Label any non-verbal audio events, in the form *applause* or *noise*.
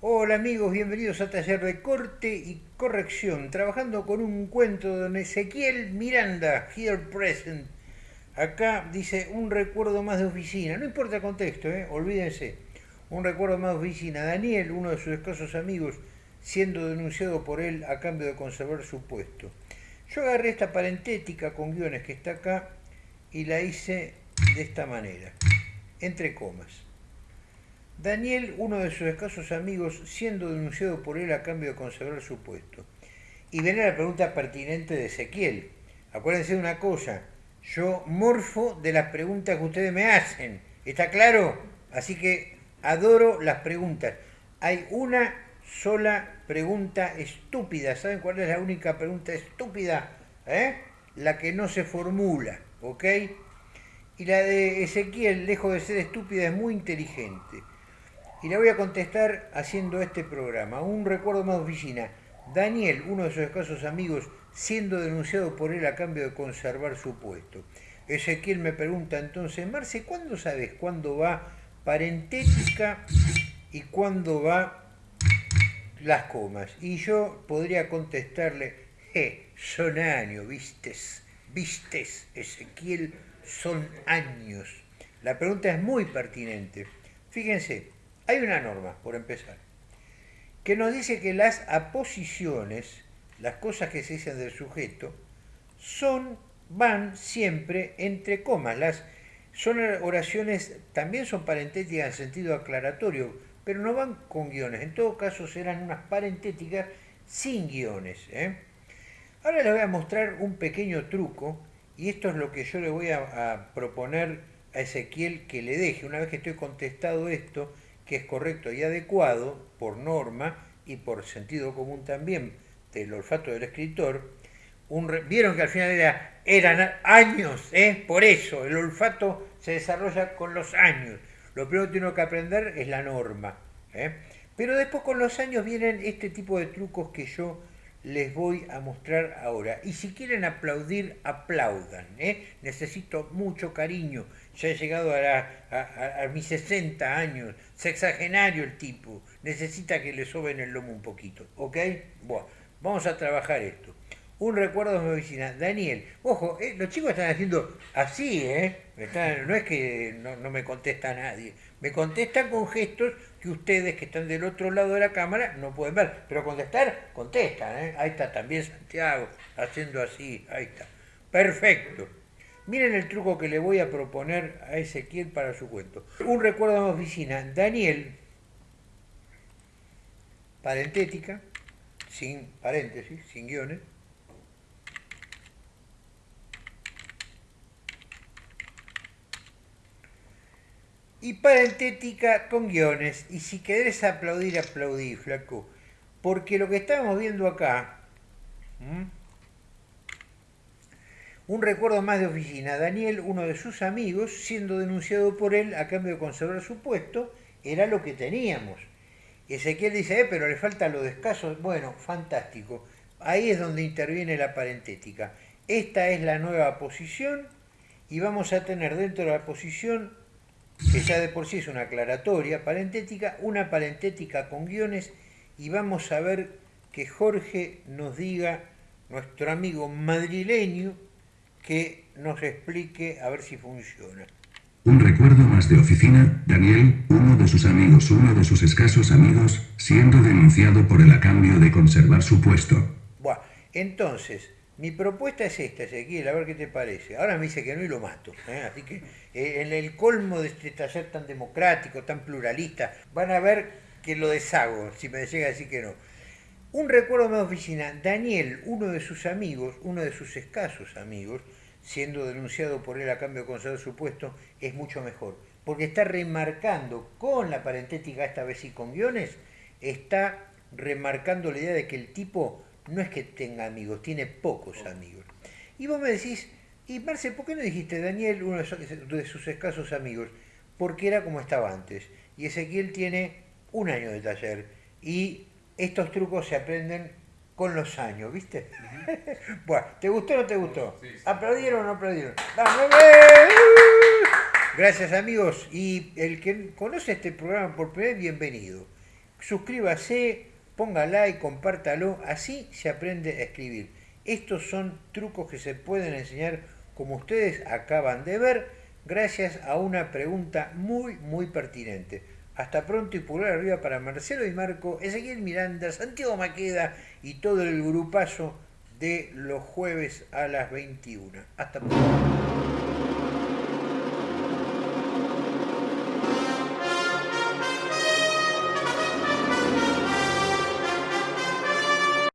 Hola amigos, bienvenidos a Taller de Corte y Corrección, trabajando con un cuento de don Ezequiel Miranda, here present. Acá dice un recuerdo más de oficina, no importa el contexto, ¿eh? olvídense. Un recuerdo más de oficina. Daniel, uno de sus escasos amigos, siendo denunciado por él a cambio de conservar su puesto. Yo agarré esta parentética con guiones que está acá y la hice de esta manera, entre comas. Daniel, uno de sus escasos amigos, siendo denunciado por él a cambio de conservar su puesto. Y viene la pregunta pertinente de Ezequiel. Acuérdense de una cosa, yo morfo de las preguntas que ustedes me hacen. ¿Está claro? Así que adoro las preguntas. Hay una sola pregunta estúpida. ¿Saben cuál es la única pregunta estúpida? ¿Eh? La que no se formula, ¿ok? Y la de Ezequiel, lejos de ser estúpida, es muy inteligente. Y la voy a contestar haciendo este programa. Un recuerdo más de oficina. Daniel, uno de sus escasos amigos, siendo denunciado por él a cambio de conservar su puesto. Ezequiel me pregunta entonces, Marce, ¿cuándo sabes cuándo va parentética y cuándo va las comas? Y yo podría contestarle, eh, son años, vistes, vistes, Ezequiel, son años. La pregunta es muy pertinente. Fíjense, hay una norma, por empezar, que nos dice que las aposiciones, las cosas que se dicen del sujeto, son, van siempre entre comas. Las, son oraciones, también son parentéticas en sentido aclaratorio, pero no van con guiones. En todo caso serán unas parentéticas sin guiones. ¿eh? Ahora les voy a mostrar un pequeño truco, y esto es lo que yo le voy a, a proponer a Ezequiel que le deje. Una vez que estoy contestado esto, que es correcto y adecuado por norma y por sentido común también del olfato del escritor, vieron que al final era, eran años, ¿eh? por eso el olfato se desarrolla con los años. Lo primero que tiene que aprender es la norma. ¿eh? Pero después con los años vienen este tipo de trucos que yo les voy a mostrar ahora. Y si quieren aplaudir, aplaudan. ¿eh? Necesito mucho cariño. Ya he llegado a, mis 60 años, sexagenario el tipo. Necesita que le soben el lomo un poquito. ¿Ok? Bueno, vamos a trabajar esto. Un recuerdo de mi oficina. Daniel, ojo, eh, los chicos están haciendo así, ¿eh? no es que no, no me contesta nadie. Me contestan con gestos que ustedes que están del otro lado de la cámara no pueden ver. Pero contestar, contestan. ¿eh? Ahí está también Santiago haciendo así. Ahí está. Perfecto. Miren el truco que le voy a proponer a Ezequiel para su cuento. Un recuerdo de oficina. Daniel, parentética, sin paréntesis, sin guiones, y parentética con guiones. Y si querés aplaudir, aplaudí, flaco. Porque lo que estamos viendo acá, un recuerdo más de oficina, Daniel, uno de sus amigos, siendo denunciado por él a cambio de conservar su puesto, era lo que teníamos. Ezequiel dice, eh, pero le falta lo de. Bueno, fantástico. Ahí es donde interviene la parentética. Esta es la nueva posición y vamos a tener dentro de la posición que ya de por sí es una aclaratoria parentética, una parentética con guiones y vamos a ver que Jorge nos diga, nuestro amigo madrileño, que nos explique a ver si funciona. Un recuerdo más de oficina, Daniel, uno de sus amigos, uno de sus escasos amigos, siendo denunciado por el a cambio de conservar su puesto. Bueno, entonces, mi propuesta es esta, Ezequiel, a ver qué te parece. Ahora me dice que no y lo mato. ¿eh? Así que eh, en el colmo de este taller tan democrático, tan pluralista, van a ver que lo deshago, si me llega a decir que no. Un recuerdo de mi oficina, Daniel, uno de sus amigos, uno de sus escasos amigos, siendo denunciado por él a cambio de conservar su puesto, es mucho mejor. Porque está remarcando con la parentética, esta vez y con guiones, está remarcando la idea de que el tipo no es que tenga amigos, tiene pocos amigos. Y vos me decís, y Marce, ¿por qué no dijiste Daniel, uno de sus escasos amigos? Porque era como estaba antes. Y Ezequiel tiene un año de taller. Y estos trucos se aprenden con los años, ¿viste? *laughs* bueno, ¿te gustó o no te gustó? ¿Aplaudieron o no aplaudieron? Gracias amigos. Y el que conoce este programa por primera vez, bienvenido. suscríbase, ponga like, compártalo, así se aprende a escribir. Estos son trucos que se pueden enseñar como ustedes acaban de ver gracias a una pregunta muy muy pertinente. Hasta pronto y pulgar arriba para Marcelo y Marco, Ezequiel Miranda, Santiago Maqueda y todo el grupazo de los jueves a las 21. Hasta pronto.